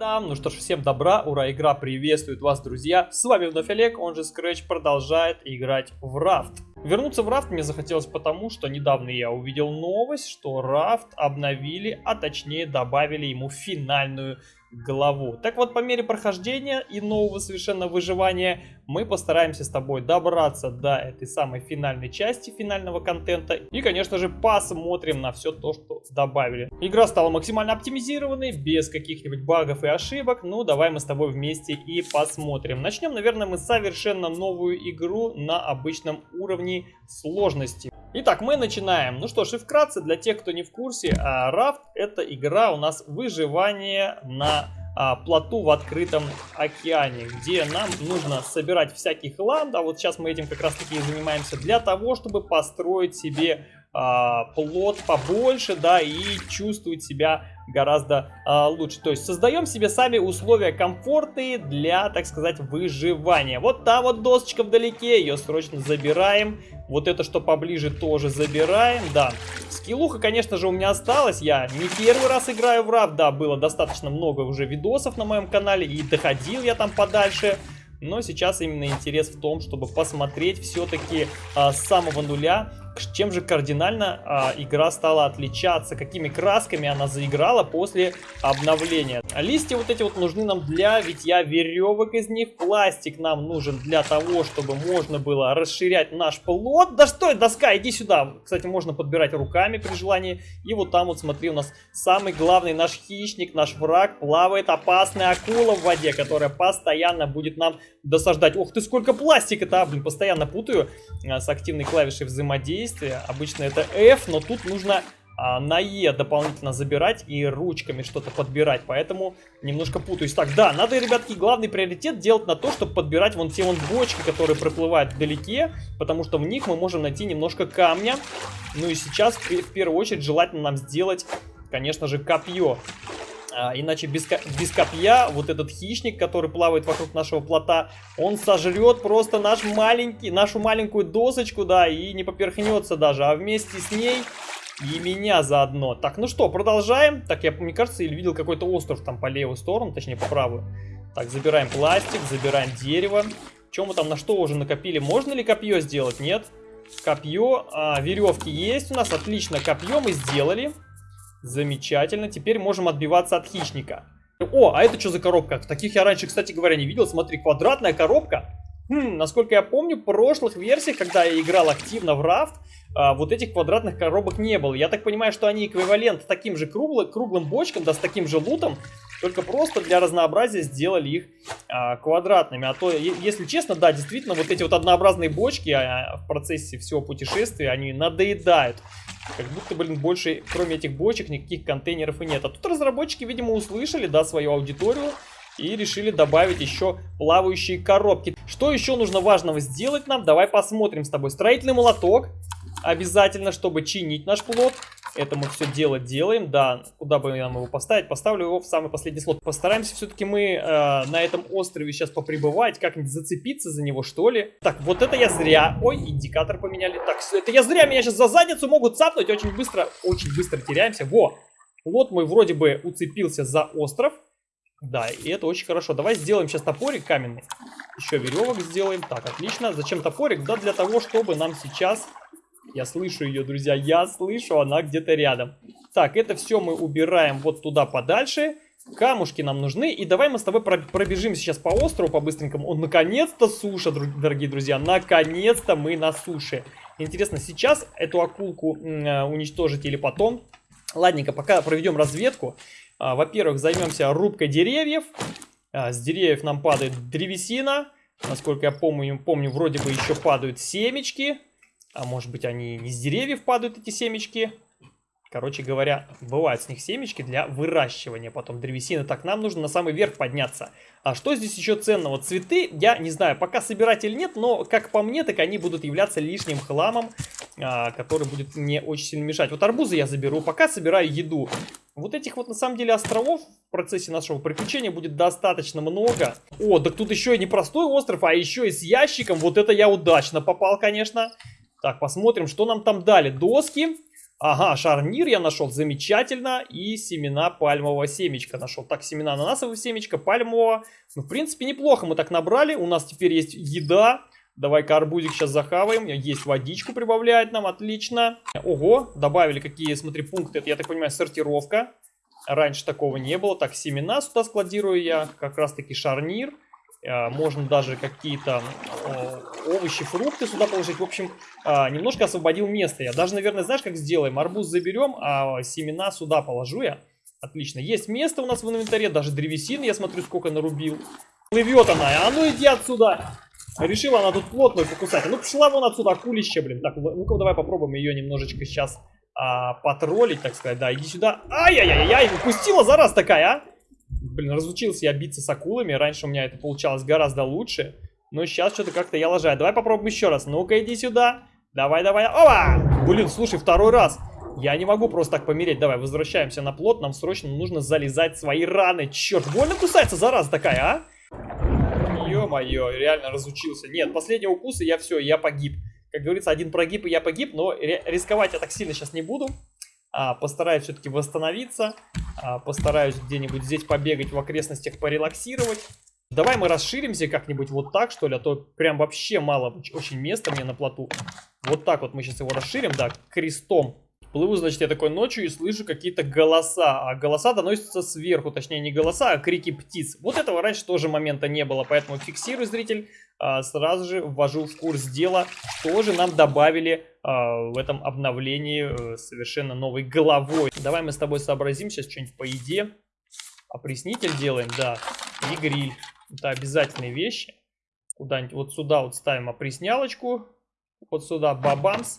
Та-дам! Ну что ж, всем добра, ура, игра приветствует вас, друзья. С вами вновь Олег, он же Scratch, продолжает играть в Рафт. Вернуться в Рафт мне захотелось потому, что недавно я увидел новость, что Рафт обновили, а точнее добавили ему финальную главу. Так вот, по мере прохождения и нового совершенно выживания, мы постараемся с тобой добраться до этой самой финальной части финального контента. И, конечно же, посмотрим на все то, что добавили. Игра стала максимально оптимизированной, без каких-нибудь багов и ошибок. Ну, давай мы с тобой вместе и посмотрим. Начнем, наверное, мы совершенно новую игру на обычном уровне сложности. Итак, мы начинаем. Ну что ж, и вкратце, для тех, кто не в курсе, Рафт это игра у нас выживание на а, плоту в открытом океане, где нам нужно собирать всякий хлам, да, вот сейчас мы этим как раз таки и занимаемся, для того, чтобы построить себе а, плод побольше, да, и чувствовать себя гораздо а, лучше. То есть создаем себе сами условия комфортные для, так сказать, выживания. Вот та вот досочка вдалеке, ее срочно забираем. Вот это, что поближе, тоже забираем, да. Скиллуха, конечно же, у меня осталась. Я не первый раз играю в РАФ, да, было достаточно много уже видосов на моем канале, и доходил я там подальше. Но сейчас именно интерес в том, чтобы посмотреть все-таки а, с самого нуля, чем же кардинально а, игра стала отличаться, какими красками она заиграла после обновления. Листья вот эти вот нужны нам для витья веревок из них, пластик нам нужен для того, чтобы можно было расширять наш плод. Да что это, доска, иди сюда. Кстати, можно подбирать руками при желании. И вот там вот, смотри, у нас самый главный наш хищник, наш враг, плавает опасная акула в воде, которая постоянно будет нам досаждать. Ох ты, сколько пластика-то, а, блин, постоянно путаю а, с активной клавишей взаимодействия. Обычно это F, но тут нужно а, на E дополнительно забирать и ручками что-то подбирать, поэтому немножко путаюсь. Так, да, надо, ребятки, главный приоритет делать на то, чтобы подбирать вон те вон бочки, которые проплывают вдалеке, потому что в них мы можем найти немножко камня. Ну и сейчас, в первую очередь, желательно нам сделать, конечно же, копье. А, иначе без, без копья вот этот хищник, который плавает вокруг нашего плота, он сожрет просто наш маленький, нашу маленькую досочку, да, и не поперхнется даже. А вместе с ней и меня заодно. Так, ну что, продолжаем. Так, я, мне кажется, или видел какой-то остров там по левую сторону, точнее по правую. Так, забираем пластик, забираем дерево. Чем мы там, на что уже накопили? Можно ли копье сделать? Нет. Копье, а, веревки есть у нас, отлично, копье мы сделали. Замечательно. Теперь можем отбиваться от хищника. О, а это что за коробка? Таких я раньше, кстати говоря, не видел. Смотри, квадратная коробка. Хм, насколько я помню, в прошлых версиях, когда я играл активно в Рафт, а, вот этих квадратных коробок не было. Я так понимаю, что они эквивалент таким же круглым, круглым бочкам, да, с таким же лутом, только просто для разнообразия сделали их а, квадратными. А то, если честно, да, действительно, вот эти вот однообразные бочки а, в процессе всего путешествия, они надоедают. Как будто, блин, больше, кроме этих бочек, никаких контейнеров и нет. А тут разработчики, видимо, услышали, да, свою аудиторию и решили добавить еще плавающие коробки. Что еще нужно важного сделать нам? Давай посмотрим с тобой. Строительный молоток обязательно, чтобы чинить наш плод. Это мы все дело делаем, да, куда бы нам его поставить, поставлю его в самый последний слот. Постараемся все-таки мы э, на этом острове сейчас попребывать, как-нибудь зацепиться за него, что ли. Так, вот это я зря, ой, индикатор поменяли. Так, это я зря, меня сейчас за задницу могут цапнуть, очень быстро, очень быстро теряемся. Во, плод мой вроде бы уцепился за остров. Да, и это очень хорошо. Давай сделаем сейчас топорик каменный. Еще веревок сделаем. Так, отлично. Зачем топорик? Да для того, чтобы нам сейчас я слышу ее, друзья, я слышу, она где-то рядом. Так, это все мы убираем вот туда подальше. Камушки нам нужны. И давай мы с тобой пробежим сейчас по острову по-быстренькому. Он наконец-то суша, дорогие друзья. Наконец-то мы на суше. Интересно, сейчас эту акулку э, уничтожить или потом? Ладненько, пока проведем разведку. А, Во-первых, займемся рубкой деревьев. А, с деревьев нам падает древесина. Насколько я помню, помню, вроде бы еще падают семечки. А может быть они не с деревьев падают эти семечки. Короче говоря, бывают с них семечки для выращивания потом древесины. Так, нам нужно на самый верх подняться. А что здесь еще ценного? Цветы, я не знаю, пока собирать или нет, но как по мне, так они будут являться лишним хламом, а, который будет мне очень сильно мешать. Вот арбузы я заберу, пока собираю еду. Вот этих вот на самом деле островов в процессе нашего приключения будет достаточно много. О, так тут еще и не простой остров, а еще и с ящиком. Вот это я удачно попал, конечно. Так, посмотрим, что нам там дали. Доски. Ага, шарнир я нашел, замечательно. И семена пальмового семечка нашел. Так, семена ананасового семечка, пальмового. Ну, в принципе, неплохо мы так набрали. У нас теперь есть еда. Давай-ка арбузик сейчас захаваем. Есть водичку прибавляет нам, отлично. Ого, добавили какие, смотри, пункты. Это, я так понимаю, сортировка. Раньше такого не было. Так, семена сюда складирую я. Как раз-таки шарнир. А, можно даже какие-то овощи, фрукты сюда положить. В общем, а, немножко освободил место. Я даже, наверное, знаешь, как сделаем? Арбуз заберем, а семена сюда положу я. Отлично. Есть место у нас в инвентаре. Даже древесины, я смотрю, сколько нарубил. Плывет она. А ну иди отсюда. Решила она тут плотную покусать. Ну пошла вон отсюда, акулище, блин. Так, ну-ка давай попробуем ее немножечко сейчас а, потроллить, так сказать. Да, иди сюда. Ай-яй-яй-яй, упустила зараз такая, а? Блин, разучился я биться с акулами. Раньше у меня это получалось гораздо лучше. Но сейчас что-то как-то я лажаю. Давай попробуем еще раз. Ну-ка, иди сюда. Давай, давай. Опа! Блин, слушай, второй раз. Я не могу просто так помереть. Давай, возвращаемся на плот. Нам срочно нужно залезать свои раны. Черт, больно кусается, зараза такая, а? Ё-моё, реально разучился. Нет, последний укус, и я все, я погиб. Как говорится, один прогиб, и я погиб. Но рисковать я так сильно сейчас не буду. А, постараюсь все-таки восстановиться. А, постараюсь где-нибудь здесь побегать в окрестностях, порелаксировать. Давай мы расширимся как-нибудь вот так, что ли, а то прям вообще мало очень места мне на плоту. Вот так вот мы сейчас его расширим, да, крестом. Плыву, значит, я такой ночью и слышу какие-то голоса. А голоса доносятся сверху, точнее не голоса, а крики птиц. Вот этого раньше тоже момента не было, поэтому фиксирую, зритель. А, сразу же ввожу в курс дела, что же нам добавили а, в этом обновлении а, совершенно новой головой. Давай мы с тобой сообразим сейчас что-нибудь по еде. Опреснитель делаем, да, и гриль. Это обязательные вещи. Куда-нибудь вот сюда вот ставим опреснялочку. Вот сюда бабамс.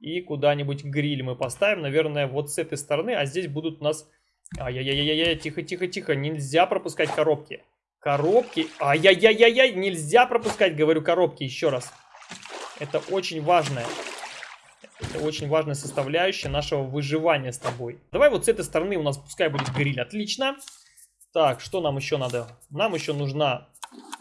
И куда-нибудь гриль мы поставим, наверное, вот с этой стороны. А здесь будут у нас... Ай-яй-яй-яй, тихо-тихо-тихо, нельзя пропускать коробки. Коробки, ай-яй-яй-яй, нельзя пропускать, говорю, коробки еще раз. Это очень важное. Это очень важная составляющая нашего выживания с тобой. Давай вот с этой стороны у нас пускай будет гриль, отлично. Так, что нам еще надо? Нам еще нужна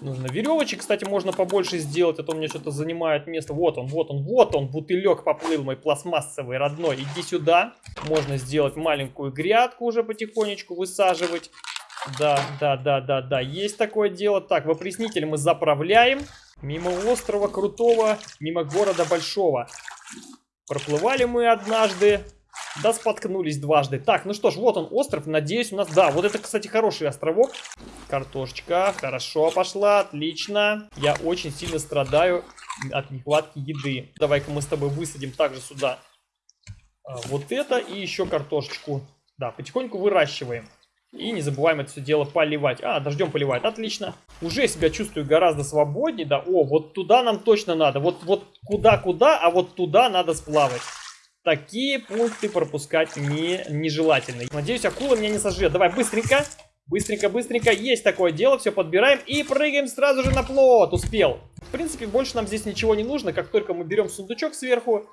Нужно веревочек, кстати, можно побольше сделать, а то у меня что-то занимает место. Вот он, вот он, вот он, бутылек поплыл мой пластмассовый, родной. Иди сюда. Можно сделать маленькую грядку уже потихонечку высаживать. Да, да, да, да, да, есть такое дело. Так, в опреснитель мы заправляем. Мимо острова Крутого, мимо города Большого. Проплывали мы однажды. Да, споткнулись дважды. Так, ну что ж, вот он остров. Надеюсь, у нас... Да, вот это, кстати, хороший островок. Картошечка. Хорошо пошла. Отлично. Я очень сильно страдаю от нехватки еды. Давай-ка мы с тобой высадим также сюда а, вот это и еще картошечку. Да, потихоньку выращиваем. И не забываем это все дело поливать. А, дождем поливает. Отлично. Уже себя чувствую гораздо свободнее. Да, о, вот туда нам точно надо. Вот, вот куда-куда, а вот туда надо сплавать. Такие пункты пропускать не, нежелательно. Надеюсь, акула меня не сожрет. Давай, быстренько. Быстренько, быстренько. Есть такое дело. Все подбираем и прыгаем сразу же на плот. Успел. В принципе, больше нам здесь ничего не нужно. Как только мы берем сундучок сверху,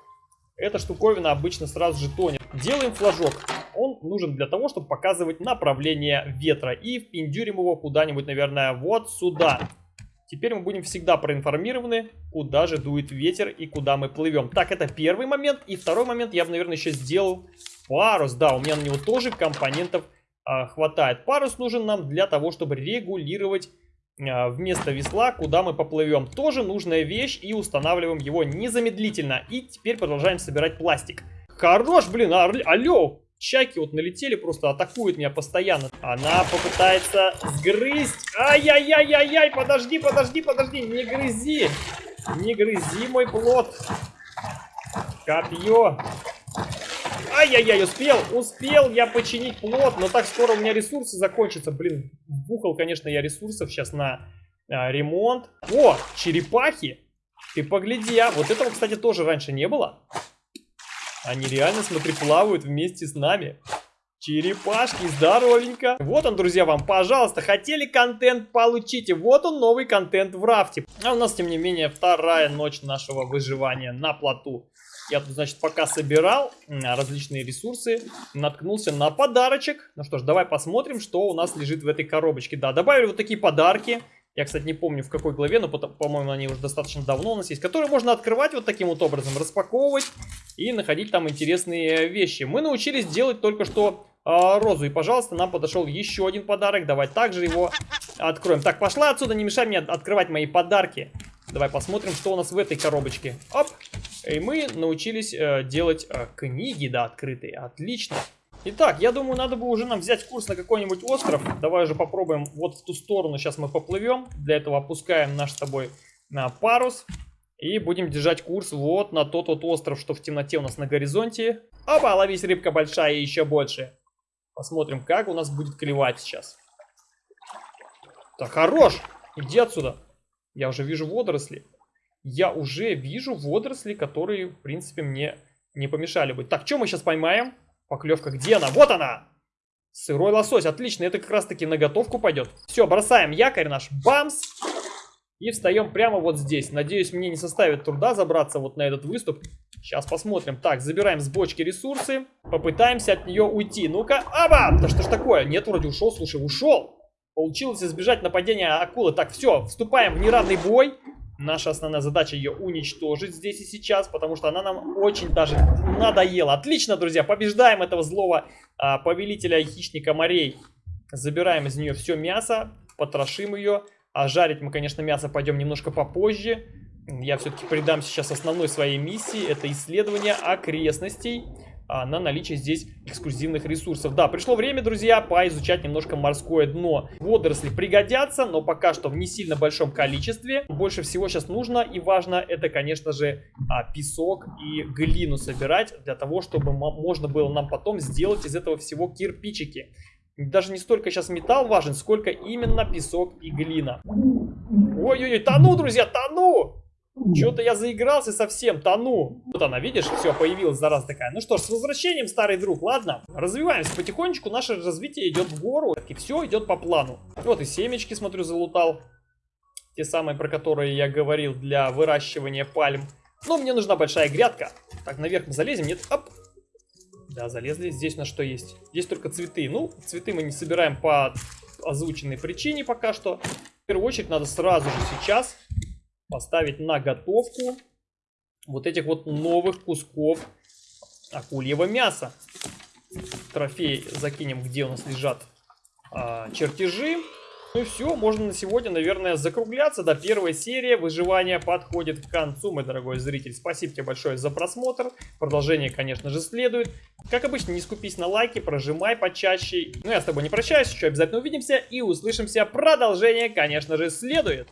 эта штуковина обычно сразу же тонет. Делаем флажок. Он нужен для того, чтобы показывать направление ветра. И впендюрим его куда-нибудь, наверное, вот сюда. Теперь мы будем всегда проинформированы, куда же дует ветер и куда мы плывем. Так, это первый момент. И второй момент я бы, наверное, еще сделал парус. Да, у меня на него тоже компонентов а, хватает. Парус нужен нам для того, чтобы регулировать а, вместо весла, куда мы поплывем. Тоже нужная вещь и устанавливаем его незамедлительно. И теперь продолжаем собирать пластик. Хорош, блин, алло, Чайки вот налетели, просто атакуют меня постоянно. Она попытается сгрызть. Ай-яй-яй-яй-яй, подожди, подожди, подожди, не грызи. Не грызи мой плод. Копье. Ай-яй-яй, успел, успел я починить плод, но так скоро у меня ресурсы закончатся. Блин, вбухал, конечно, я ресурсов сейчас на а, ремонт. О, черепахи. Ты погляди, а вот этого, кстати, тоже раньше не было. Они реально, смотри, плавают вместе с нами. Черепашки, здоровенько. Вот он, друзья, вам, пожалуйста, хотели контент, получите. Вот он, новый контент в рафте. А у нас, тем не менее, вторая ночь нашего выживания на плоту. Я тут, значит, пока собирал различные ресурсы, наткнулся на подарочек. Ну что ж, давай посмотрим, что у нас лежит в этой коробочке. Да, добавили вот такие подарки. Я, кстати, не помню в какой главе, но, по-моему, они уже достаточно давно у нас есть. Которые можно открывать вот таким вот образом, распаковывать и находить там интересные вещи. Мы научились делать только что э, розу. И, пожалуйста, нам подошел еще один подарок. Давай также его откроем. Так, пошла отсюда, не мешай мне открывать мои подарки. Давай посмотрим, что у нас в этой коробочке. Оп! И мы научились э, делать э, книги, да, открытые. Отлично. Итак, я думаю, надо бы уже нам взять курс на какой-нибудь остров. Давай уже попробуем вот в ту сторону. Сейчас мы поплывем. Для этого опускаем наш с тобой на парус. И будем держать курс вот на тот вот остров, что в темноте у нас на горизонте. Опа, ловись, рыбка большая и еще больше. Посмотрим, как у нас будет клевать сейчас. Так, хорош! Иди отсюда. Я уже вижу водоросли. Я уже вижу водоросли, которые, в принципе, мне не помешали бы. Так, что мы сейчас поймаем? Поклевка, где она? Вот она! Сырой лосось, отлично, это как раз таки на готовку пойдет. Все, бросаем якорь наш, бамс! И встаем прямо вот здесь. Надеюсь, мне не составит труда забраться вот на этот выступ. Сейчас посмотрим. Так, забираем с бочки ресурсы. Попытаемся от нее уйти. Ну-ка, аба! Да что ж такое? Нет, вроде ушел, слушай, ушел. Получилось избежать нападения акулы. Так, все, вступаем в неравный бой. Наша основная задача ее уничтожить здесь и сейчас, потому что она нам очень даже надоела. Отлично, друзья, побеждаем этого злого а, повелителя хищника морей. Забираем из нее все мясо, потрошим ее. А жарить мы, конечно, мясо пойдем немножко попозже. Я все-таки придам сейчас основной своей миссии. Это исследование окрестностей а, на наличие здесь эксклюзивных ресурсов. Да, пришло время, друзья, поизучать немножко морское дно. Водоросли пригодятся, но пока что в не сильно большом количестве. Больше всего сейчас нужно и важно, это, конечно же, а, песок и глину собирать, для того, чтобы можно было нам потом сделать из этого всего кирпичики. Даже не столько сейчас металл важен, сколько именно песок и глина. Ой-ой-ой, тону, друзья, тону! Что-то я заигрался совсем, тону. Вот она, видишь, все, появилась зараза такая. Ну что ж, с возвращением, старый друг, ладно. Развиваемся потихонечку, наше развитие идет в гору. И все идет по плану. Вот и семечки, смотрю, залутал. Те самые, про которые я говорил для выращивания пальм. Но мне нужна большая грядка. Так, наверх мы залезем, нет? Оп. Да, залезли. Здесь на что есть? Здесь только цветы. Ну, цветы мы не собираем по озвученной причине пока что. В первую очередь надо сразу же сейчас поставить на готовку вот этих вот новых кусков акульего мяса. Трофей закинем, где у нас лежат а, чертежи. Ну и все, можно на сегодня, наверное, закругляться. Да, первая серия выживания подходит к концу, мой дорогой зритель. Спасибо тебе большое за просмотр. Продолжение, конечно же, следует. Как обычно, не скупись на лайки, прожимай почаще. Ну, я с тобой не прощаюсь, еще обязательно увидимся и услышимся. Продолжение, конечно же, следует.